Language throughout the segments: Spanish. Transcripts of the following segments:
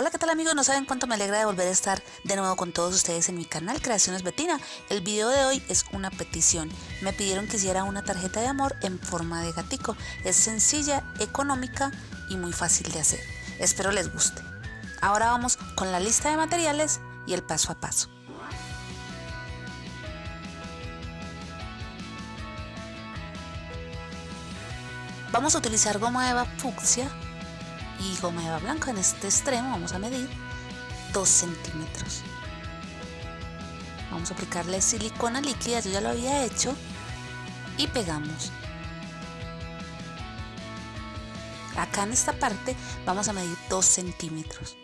Hola, ¿qué tal amigos? No saben cuánto me alegra de volver a estar de nuevo con todos ustedes en mi canal Creaciones Betina. El video de hoy es una petición. Me pidieron que hiciera una tarjeta de amor en forma de gatico. Es sencilla, económica y muy fácil de hacer. Espero les guste. Ahora vamos con la lista de materiales y el paso a paso. Vamos a utilizar goma eva fucsia y goma eva blanca en este extremo vamos a medir 2 centímetros. Vamos a aplicarle silicona líquida yo ya lo había hecho y pegamos. Acá en esta parte vamos a medir 2 centímetros.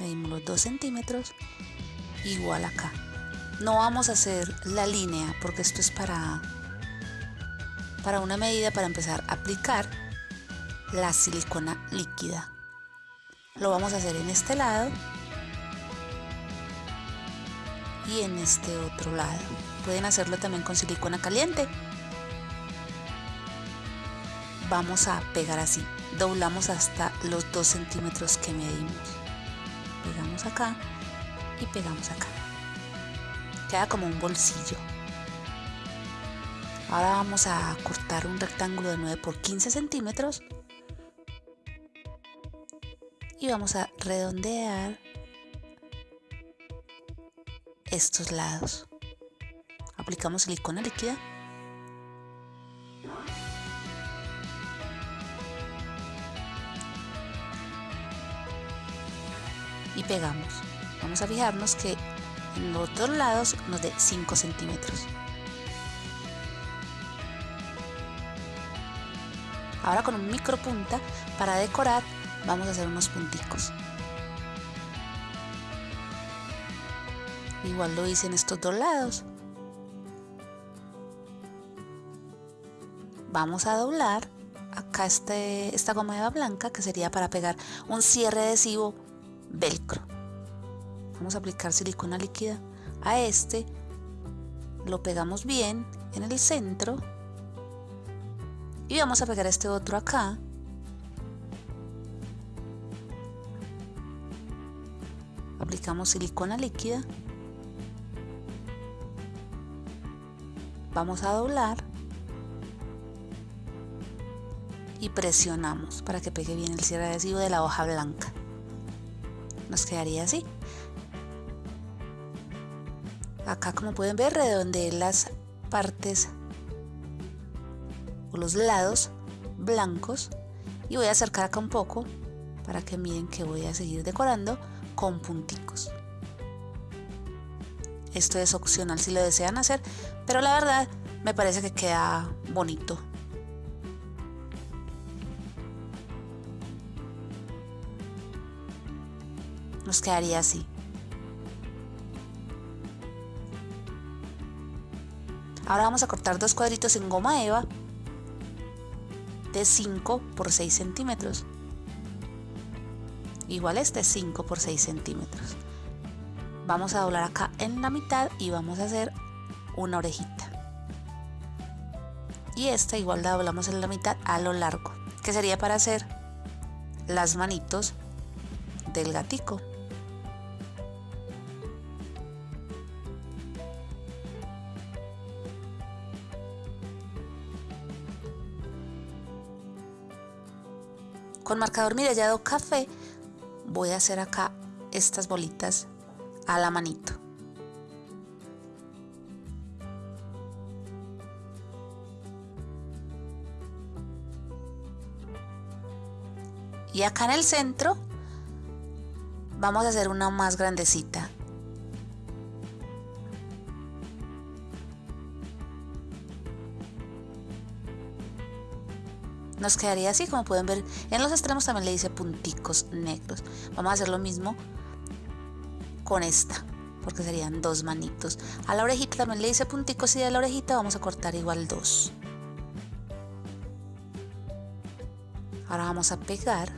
Medimos los 2 centímetros igual acá. No vamos a hacer la línea porque esto es para para una medida para empezar a aplicar la silicona líquida. Lo vamos a hacer en este lado y en este otro lado. Pueden hacerlo también con silicona caliente. Vamos a pegar así. Doblamos hasta los 2 centímetros que medimos. Pegamos acá y pegamos acá. Queda como un bolsillo. Ahora vamos a cortar un rectángulo de 9 por 15 centímetros y vamos a redondear estos lados. Aplicamos silicona líquida. Y pegamos. Vamos a fijarnos que en los dos lados nos dé 5 centímetros. Ahora con un micro punta para decorar vamos a hacer unos punticos. Igual lo hice en estos dos lados. Vamos a doblar acá este, esta goma blanca que sería para pegar un cierre adhesivo velcro. Vamos a aplicar silicona líquida a este. Lo pegamos bien en el centro. Y vamos a pegar este otro acá aplicamos silicona líquida. Vamos a doblar y presionamos para que pegue bien el cierre adhesivo de la hoja blanca. Nos quedaría así. Acá como pueden ver redondeé las partes o los lados blancos. Y voy a acercar acá un poco para que miren que voy a seguir decorando con punticos. Esto es opcional si lo desean hacer, pero la verdad me parece que queda bonito. Nos quedaría así. Ahora vamos a cortar dos cuadritos en goma eva de 5 por 6 centímetros igual este 5 por 6 centímetros. Vamos a doblar acá en la mitad y vamos a hacer una orejita. Y esta igual la doblamos en la mitad a lo largo que sería para hacer las manitos del gatico. Con marcador mirallado café voy a hacer acá estas bolitas a la manito. Y acá en el centro vamos a hacer una más grandecita. Nos quedaría así como pueden ver en los extremos también le dice punticos negros. Vamos a hacer lo mismo con esta porque serían dos manitos. A la orejita también le dice punticos y de la orejita vamos a cortar igual dos. Ahora vamos a pegar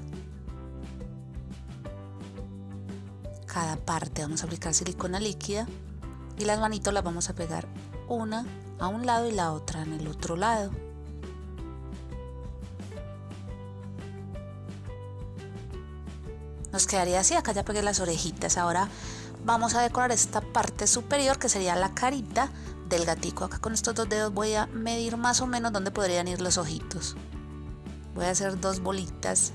cada parte. Vamos a aplicar silicona líquida y las manitos las vamos a pegar una a un lado y la otra en el otro lado Nos quedaría así, acá ya pegué las orejitas. Ahora vamos a decorar esta parte superior que sería la carita del gatico. Acá con estos dos dedos voy a medir más o menos dónde podrían ir los ojitos. Voy a hacer dos bolitas.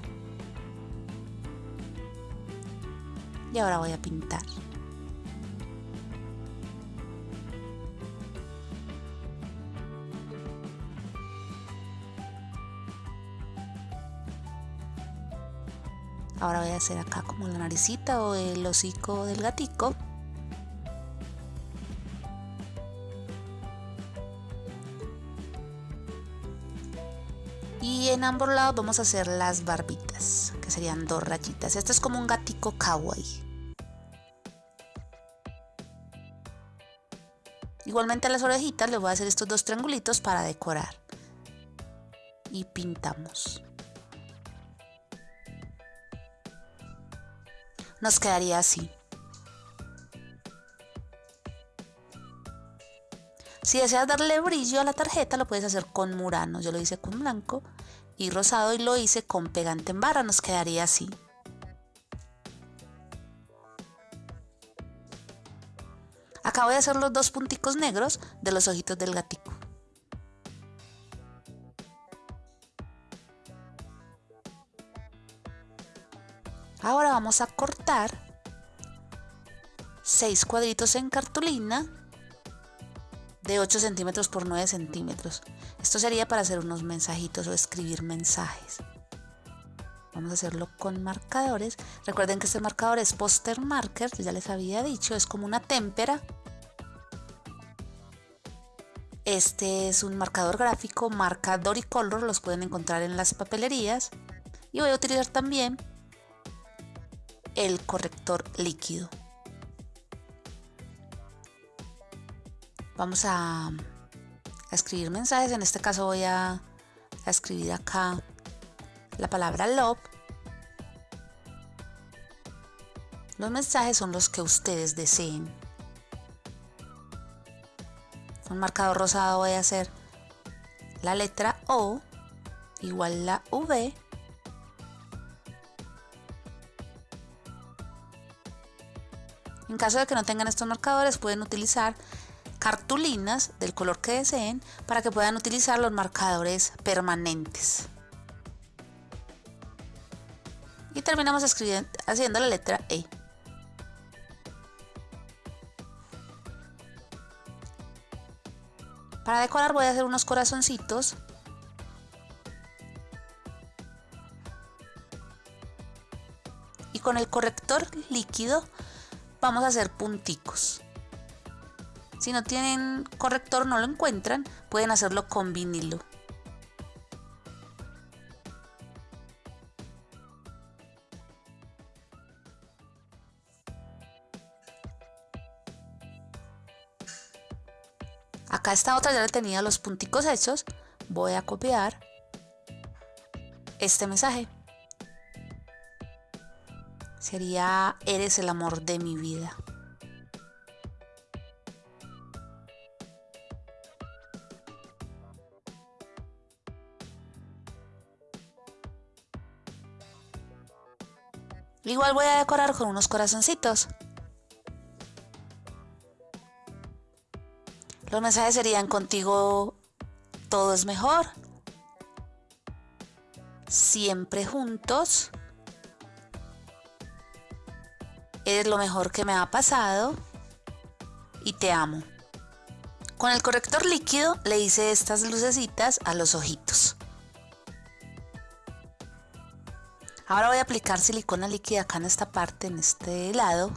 Y ahora voy a pintar. Ahora voy a hacer acá como la naricita o el hocico del gatico. Y en ambos lados vamos a hacer las barbitas, que serían dos rayitas. Este es como un gatico kawaii. Igualmente a las orejitas le voy a hacer estos dos triangulitos para decorar. Y pintamos. Nos quedaría así. Si deseas darle brillo a la tarjeta, lo puedes hacer con murano. Yo lo hice con blanco y rosado y lo hice con pegante en barra. Nos quedaría así. Acabo de hacer los dos punticos negros de los ojitos del gatico. Vamos a cortar 6 cuadritos en cartulina de 8 centímetros por 9 centímetros. Esto sería para hacer unos mensajitos o escribir mensajes. Vamos a hacerlo con marcadores. Recuerden que este marcador es poster marker, ya les había dicho, es como una témpera. Este es un marcador gráfico, marca Doricolor, los pueden encontrar en las papelerías. Y voy a utilizar también el corrector líquido. Vamos a, escribir mensajes. En este caso voy a, escribir acá la palabra love. Los mensajes son los que ustedes deseen. Con marcador rosado voy a hacer la letra O igual la V En caso de que no tengan estos marcadores, pueden utilizar cartulinas del color que deseen para que puedan utilizar los marcadores permanentes. Y terminamos haciendo la letra E. Para decorar voy a hacer unos corazoncitos. Y con el corrector líquido vamos a hacer punticos. Si no tienen corrector, no lo encuentran, pueden hacerlo con vinilo. Acá esta otra ya le tenía los punticos hechos. Voy a copiar este mensaje sería Eres el amor de mi vida. Igual voy a decorar con unos corazoncitos. Los mensajes serían contigo todo es mejor. Siempre juntos. Eres lo mejor que me ha pasado y te amo. Con el corrector líquido le hice estas lucecitas a los ojitos. Ahora voy a aplicar silicona líquida acá en esta parte, en este lado.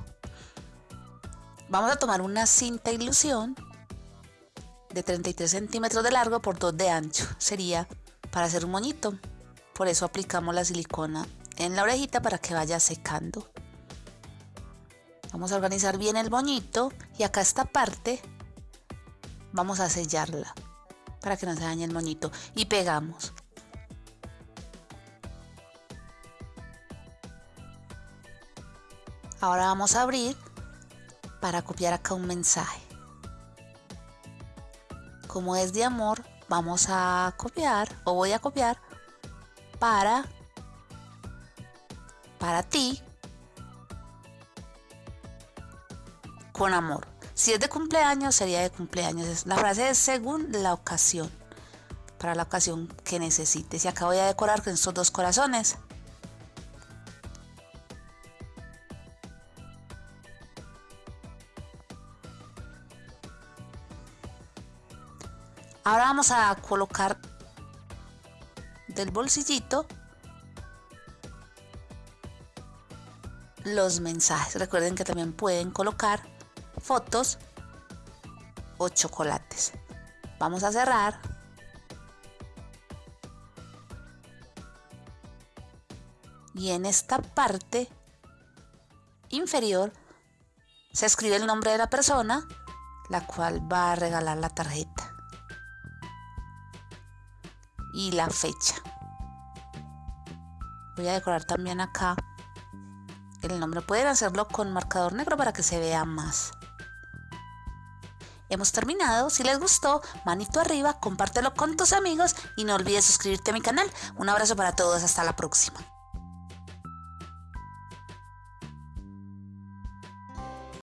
Vamos a tomar una cinta ilusión de 33 centímetros de largo por 2 de ancho. Sería para hacer un moñito. Por eso aplicamos la silicona en la orejita para que vaya secando. Vamos a organizar bien el moñito y acá esta parte vamos a sellarla para que no se dañe el moñito y pegamos. Ahora vamos a abrir para copiar acá un mensaje. Como es de amor, vamos a copiar o voy a copiar para para ti con amor. Si es de cumpleaños, sería de cumpleaños. La frase es según la ocasión, para la ocasión que necesites. Y acá voy a decorar con estos dos corazones. Ahora vamos a colocar del bolsillito los mensajes. Recuerden que también pueden colocar fotos o chocolates. Vamos a cerrar. Y en esta parte inferior se escribe el nombre de la persona, la cual va a regalar la tarjeta. Y la fecha. Voy a decorar también acá el nombre. Pueden hacerlo con marcador negro para que se vea más. Hemos terminado. Si les gustó, manito arriba, compártelo con tus amigos y no olvides suscribirte a mi canal. Un abrazo para todos. Hasta la próxima.